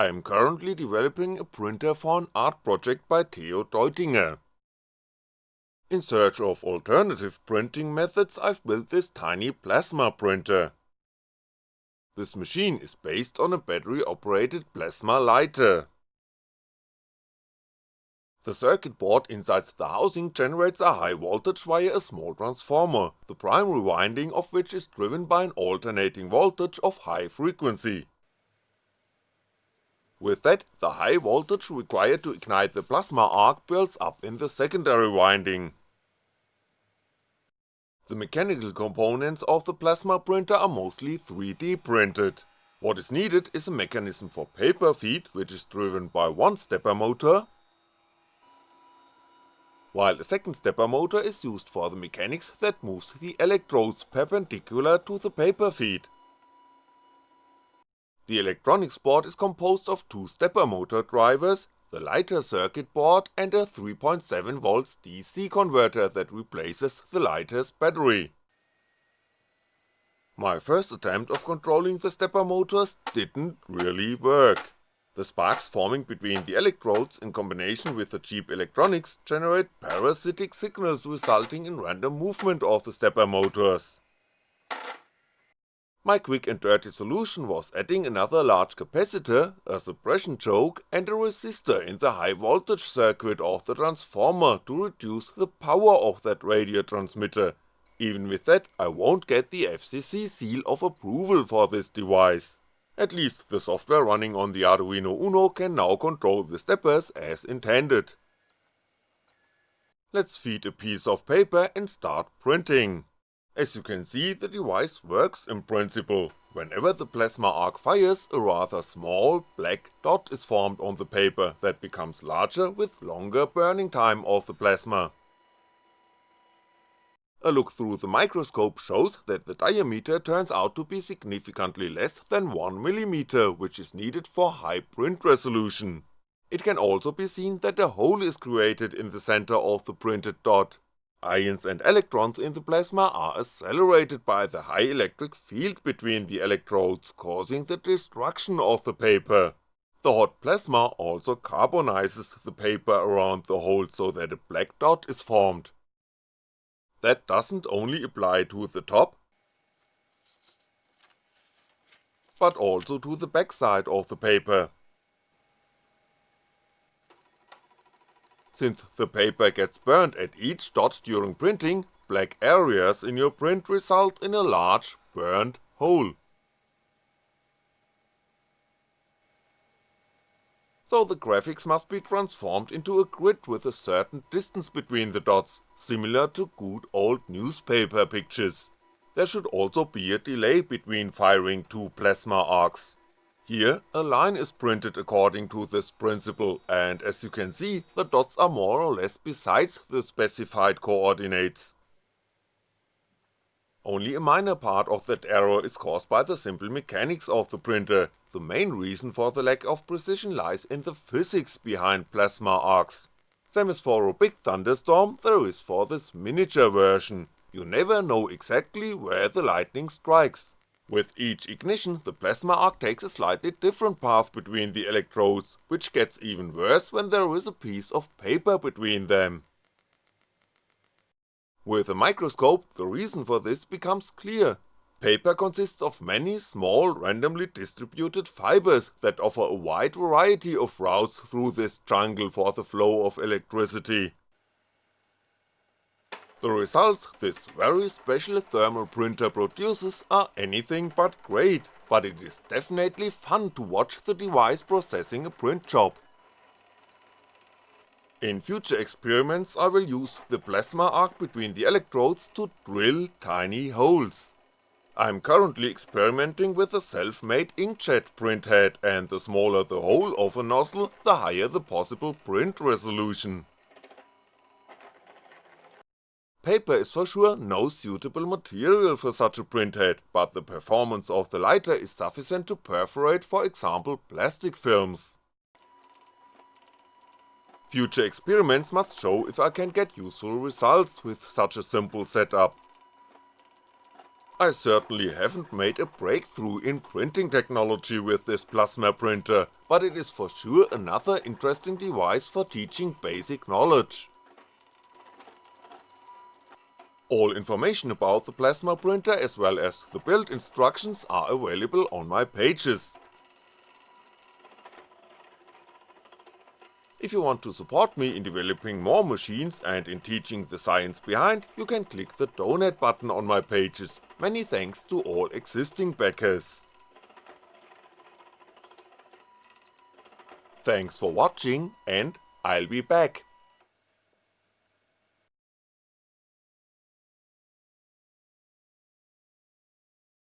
I am currently developing a printer for an art project by Theo Deutinger. In search of alternative printing methods I've built this tiny plasma printer. This machine is based on a battery operated plasma lighter. The circuit board inside the housing generates a high voltage via a small transformer, the primary winding of which is driven by an alternating voltage of high frequency. With that, the high voltage required to ignite the plasma arc builds up in the secondary winding. The mechanical components of the plasma printer are mostly 3D printed. What is needed is a mechanism for paper feed which is driven by one stepper motor while a second stepper motor is used for the mechanics that moves the electrodes perpendicular to the paper feed. The electronics board is composed of two stepper motor drivers, the lighter circuit board and a 3.7V DC converter that replaces the lighter's battery. My first attempt of controlling the stepper motors didn't really work. The sparks forming between the electrodes in combination with the cheap electronics generate parasitic signals resulting in random movement of the stepper motors. My quick and dirty solution was adding another large capacitor, a suppression choke and a resistor in the high voltage circuit of the transformer to reduce the power of that radio transmitter, even with that I won't get the FCC seal of approval for this device. At least the software running on the Arduino Uno can now control the steppers as intended. Let's feed a piece of paper and start printing. As you can see the device works in principle, whenever the plasma arc fires a rather small black dot is formed on the paper that becomes larger with longer burning time of the plasma. A look through the microscope shows that the diameter turns out to be significantly less than 1mm which is needed for high print resolution. It can also be seen that a hole is created in the center of the printed dot. Ions and electrons in the plasma are accelerated by the high electric field between the electrodes causing the destruction of the paper. The hot plasma also carbonizes the paper around the hole so that a black dot is formed. That doesn't only apply to the top, but also to the backside of the paper. Since the paper gets burned at each dot during printing, black areas in your print result in a large, burned hole. so the graphics must be transformed into a grid with a certain distance between the dots, similar to good old newspaper pictures. There should also be a delay between firing two plasma arcs. Here, a line is printed according to this principle, and as you can see, the dots are more or less besides the specified coordinates. Only a minor part of that error is caused by the simple mechanics of the printer, the main reason for the lack of precision lies in the physics behind plasma arcs. Same as for a big thunderstorm there is for this miniature version, you never know exactly where the lightning strikes. With each ignition the plasma arc takes a slightly different path between the electrodes, which gets even worse when there is a piece of paper between them. With a microscope the reason for this becomes clear. Paper consists of many small randomly distributed fibers that offer a wide variety of routes through this jungle for the flow of electricity. The results this very special thermal printer produces are anything but great, but it is definitely fun to watch the device processing a print job. In future experiments I will use the plasma arc between the electrodes to drill tiny holes. I'm currently experimenting with a self-made inkjet printhead and the smaller the hole of a nozzle, the higher the possible print resolution. Paper is for sure no suitable material for such a printhead, but the performance of the lighter is sufficient to perforate for example plastic films. Future experiments must show if I can get useful results with such a simple setup. I certainly haven't made a breakthrough in printing technology with this plasma printer, but it is for sure another interesting device for teaching basic knowledge. All information about the plasma printer as well as the build instructions are available on my pages. If you want to support me in developing more machines and in teaching the science behind, you can click the donate button on my pages, many thanks to all existing backers. Thanks for watching and I'll be back.